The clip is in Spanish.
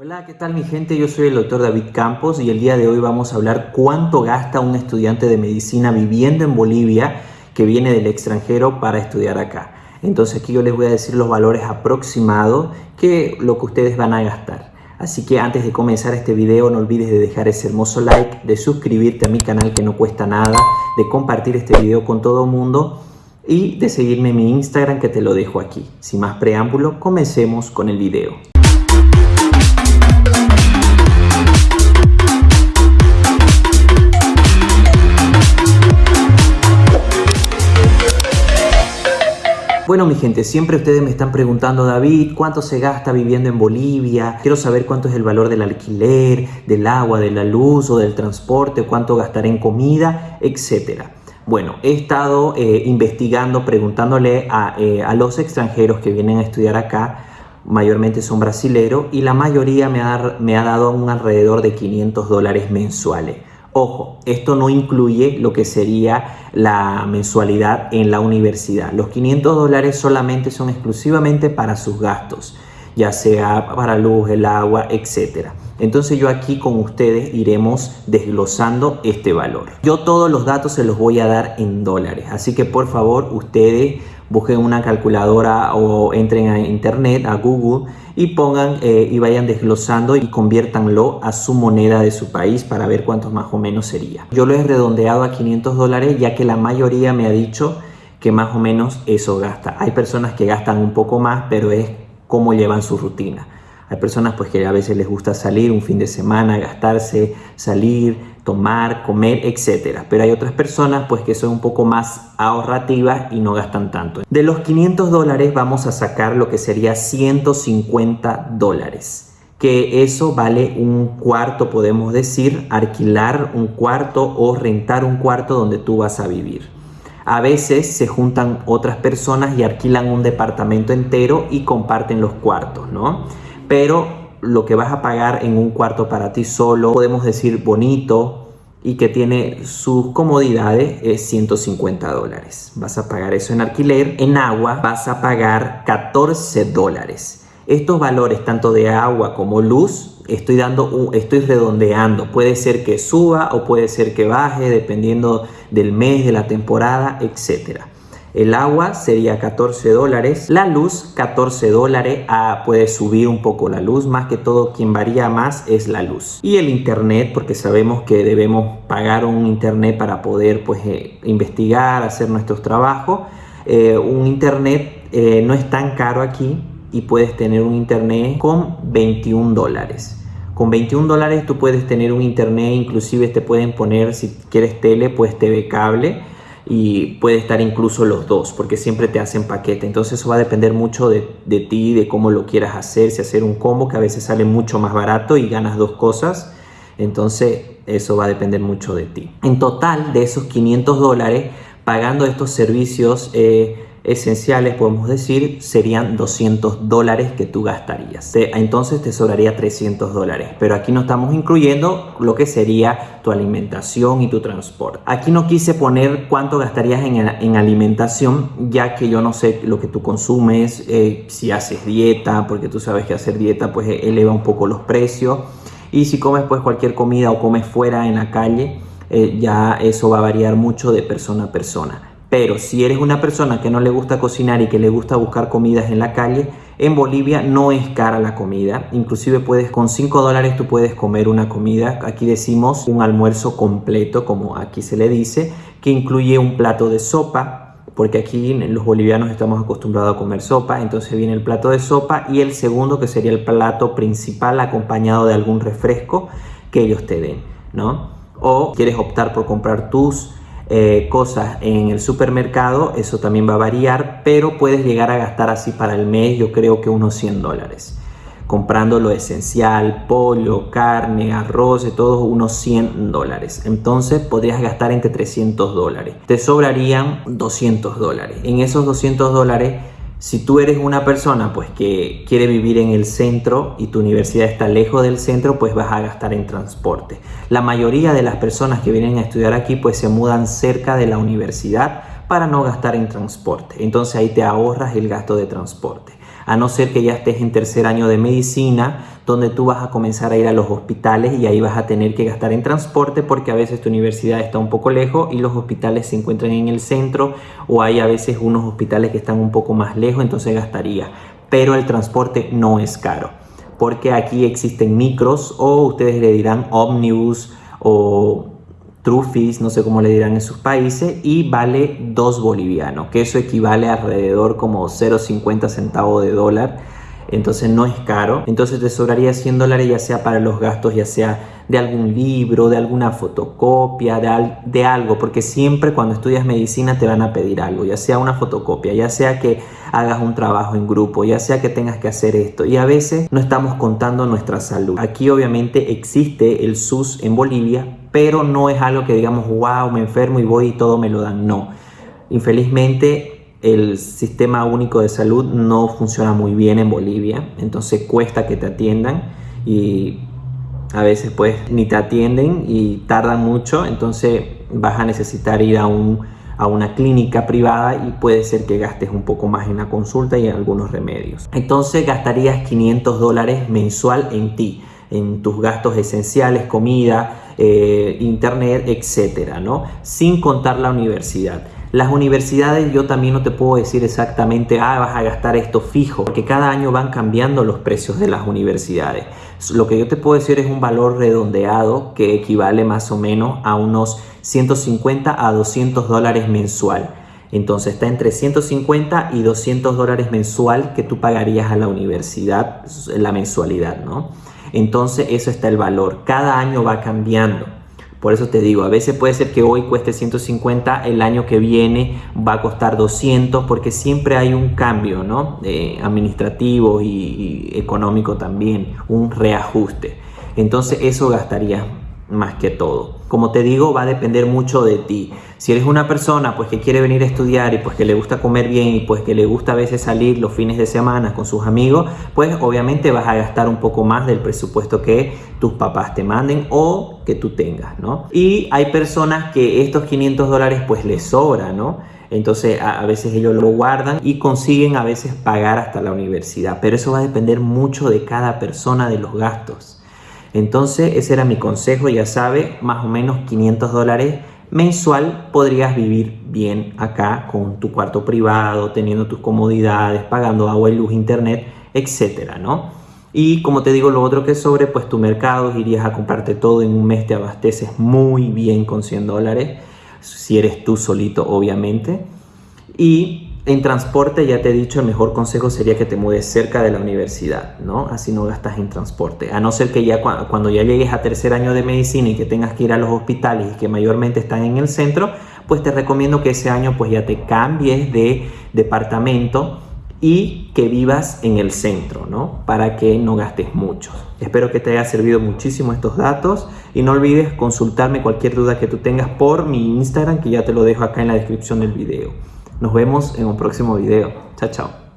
Hola, ¿qué tal mi gente? Yo soy el doctor David Campos y el día de hoy vamos a hablar cuánto gasta un estudiante de medicina viviendo en Bolivia que viene del extranjero para estudiar acá. Entonces aquí yo les voy a decir los valores aproximados que lo que ustedes van a gastar. Así que antes de comenzar este video no olvides de dejar ese hermoso like, de suscribirte a mi canal que no cuesta nada, de compartir este video con todo el mundo y de seguirme en mi Instagram que te lo dejo aquí. Sin más preámbulo, comencemos con el video. Bueno mi gente, siempre ustedes me están preguntando David, ¿cuánto se gasta viviendo en Bolivia? Quiero saber cuánto es el valor del alquiler, del agua, de la luz o del transporte, cuánto gastaré en comida, etcétera. Bueno, he estado eh, investigando, preguntándole eh, a, los extranjeros que vienen a estudiar acá, mayormente son brasileros, y la mayoría me ha, me ha dado un alrededor de 500 dólares mensuales. Ojo, esto no incluye lo que sería la mensualidad en la universidad. Los 500 dólares solamente son exclusivamente para sus gastos, ya sea para luz, el agua, etc. Entonces yo aquí con ustedes iremos desglosando este valor. Yo todos los datos se los voy a dar en dólares, así que por favor ustedes busquen una calculadora o entren a internet, a Google y pongan eh, y vayan desglosando y conviértanlo a su moneda de su país para ver cuánto más o menos sería. Yo lo he redondeado a 500 dólares ya que la mayoría me ha dicho que más o menos eso gasta. Hay personas que gastan un poco más, pero es cómo llevan su rutina. Hay personas pues que a veces les gusta salir un fin de semana, gastarse, salir, tomar, comer, etcétera. Pero hay otras personas pues que son un poco más ahorrativas y no gastan tanto. De los 500 dólares vamos a sacar lo que sería 150 dólares que eso vale un cuarto, podemos decir, alquilar un cuarto o rentar un cuarto donde tú vas a vivir. A veces se juntan otras personas y alquilan un departamento entero y comparten los cuartos, ¿no? Pero lo que vas a pagar en un cuarto para ti solo, podemos decir bonito y que tiene sus comodidades, es 150 dólares. Vas a pagar eso en alquiler. En agua vas a pagar 14 dólares. Estos valores, tanto de agua como luz, estoy, dando estoy redondeando. Puede ser que suba o puede ser que baje, dependiendo del mes, de la temporada, etcétera. El agua sería 14 dólares. La luz 14 dólares. Ah, puede subir un poco la luz. Más que todo quien varía más es la luz. Y el internet porque sabemos que debemos pagar un internet para poder pues eh, investigar, hacer nuestros trabajos. Eh, un internet eh, no es tan caro aquí y puedes tener un internet con 21 dólares. Con 21 dólares tú puedes tener un internet, inclusive te pueden poner si quieres tele, pues TV cable y puede estar incluso los dos porque siempre te hacen paquete. Entonces eso va a depender mucho de, de, ti de cómo lo quieras hacer. Si hacer un combo que a veces sale mucho más barato y ganas dos cosas entonces eso va a depender mucho de ti. En total de esos 500 dólares pagando estos servicios eh, esenciales, podemos decir, serían 200 dólares que tú gastarías. Entonces te sobraría 300 dólares. Pero aquí no estamos incluyendo lo que sería tu alimentación y tu transporte. Aquí no quise poner cuánto gastarías en, alimentación, ya que yo no sé lo que tú consumes, eh, si haces dieta, porque tú sabes que hacer dieta pues eleva un poco los precios. Y si comes pues cualquier comida o comes fuera en la calle, eh, ya eso va a variar mucho de persona a persona. Pero si eres una persona que no le gusta cocinar y que le gusta buscar comidas en la calle, en Bolivia no es cara la comida. Inclusive puedes con 5 dólares tú puedes comer una comida. Aquí decimos un almuerzo completo, como aquí se le dice, que incluye un plato de sopa, porque aquí los bolivianos estamos acostumbrados a comer sopa, entonces viene el plato de sopa y el segundo que sería el plato principal acompañado de algún refresco que ellos te den, ¿no? O quieres optar por comprar tus eh, cosas en el supermercado, eso también va a variar, pero puedes llegar a gastar así para el mes, yo creo que unos 100 dólares. Comprando lo esencial, pollo, carne, arroz, de todo unos 100 dólares. Entonces podrías gastar entre 300 dólares. Te sobrarían 200 dólares. En esos 200 dólares si tú eres una persona pues que quiere vivir en el centro y tu universidad está lejos del centro, pues vas a gastar en transporte. La mayoría de las personas que vienen a estudiar aquí pues se mudan cerca de la universidad para no gastar en transporte. Entonces ahí te ahorras el gasto de transporte. A no ser que ya estés en tercer año de medicina, donde tú vas a comenzar a ir a los hospitales y ahí vas a tener que gastar en transporte porque a veces tu universidad está un poco lejos y los hospitales se encuentran en el centro o hay a veces unos hospitales que están un poco más lejos, entonces gastaría. Pero el transporte no es caro porque aquí existen micros o ustedes le dirán ómnibus o trufis, no sé cómo le dirán en sus países, y vale 2 bolivianos, que eso equivale a alrededor como 0,50 centavos de dólar entonces no es caro. Entonces te sobraría 100 dólares ya sea para los gastos, ya sea de algún libro, de alguna fotocopia, de, algo, porque siempre cuando estudias medicina te van a pedir algo, ya sea una fotocopia, ya sea que hagas un trabajo en grupo, ya sea que tengas que hacer esto. Y a veces no estamos contando nuestra salud. Aquí obviamente existe el SUS en Bolivia, pero no es algo que digamos, wow, me enfermo y voy y todo me lo dan. No. Infelizmente el sistema único de salud no funciona muy bien en Bolivia, entonces cuesta que te atiendan y a veces pues ni te atienden y tardan mucho, entonces vas a necesitar ir a, un, a una clínica privada y puede ser que gastes un poco más en la consulta y en algunos remedios. Entonces gastarías 500 dólares mensual en ti, en tus gastos esenciales, comida, eh, internet, etcétera, ¿no? Sin contar la universidad. Las universidades yo también no te puedo decir exactamente, ah, vas a gastar esto fijo, porque cada año van cambiando los precios de las universidades. Lo que yo te puedo decir es un valor redondeado que equivale más o menos a unos 150 a 200 dólares mensual. Entonces está entre 150 y 200 dólares mensual que tú pagarías a la universidad, la mensualidad, ¿no? Entonces eso está el valor. Cada año va cambiando. Por eso te digo, a veces puede ser que hoy cueste 150, el año que viene va a costar 200, porque siempre hay un cambio, ¿no? Eh, administrativo y, y económico también, un reajuste. Entonces eso gastaría más que todo. Como te digo, va a depender mucho de ti. Si eres una persona pues que quiere venir a estudiar y pues que le gusta comer bien y pues que le gusta a veces salir los fines de semana con sus amigos, pues obviamente vas a gastar un poco más del presupuesto que tus papás te manden o que tú tengas, ¿no? Y hay personas que estos 500 dólares pues les sobra, ¿no? Entonces a, veces ellos lo guardan y consiguen a veces pagar hasta la universidad, pero eso va a depender mucho de cada persona de los gastos. Entonces ese era mi consejo, ya sabe, más o menos 500 dólares mensual podrías vivir bien acá con tu cuarto privado, teniendo tus comodidades, pagando agua y luz, internet, etcétera, ¿no? Y como te digo, lo otro que sobre, pues tu mercado, irías a comprarte todo en un mes, te abasteces muy bien con 100 dólares, si eres tú solito, obviamente. Y en transporte, ya te he dicho, el mejor consejo sería que te mudes cerca de la universidad, ¿no? Así no gastas en transporte. A no ser que ya cuando ya llegues a tercer año de medicina y que tengas que ir a los hospitales y que mayormente están en el centro, pues te recomiendo que ese año pues ya te cambies de departamento y que vivas en el centro, ¿no? Para que no gastes mucho. Espero que te haya servido muchísimo estos datos y no olvides consultarme cualquier duda que tú tengas por mi Instagram que ya te lo dejo acá en la descripción del video. Nos vemos en un próximo video. Chao, chao.